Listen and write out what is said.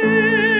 Deus.